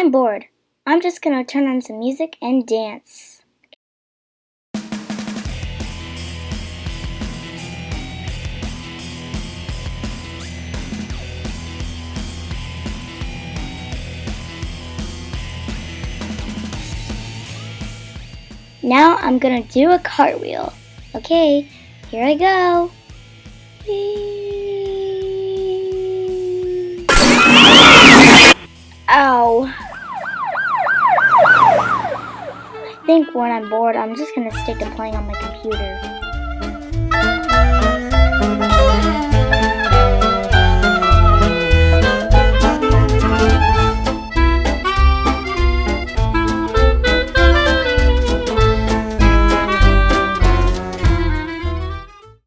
I'm bored. I'm just gonna turn on some music and dance. Now I'm gonna do a cartwheel. Okay, here I go. Ow. Oh. I think when I'm bored, I'm just gonna stick to playing on my computer.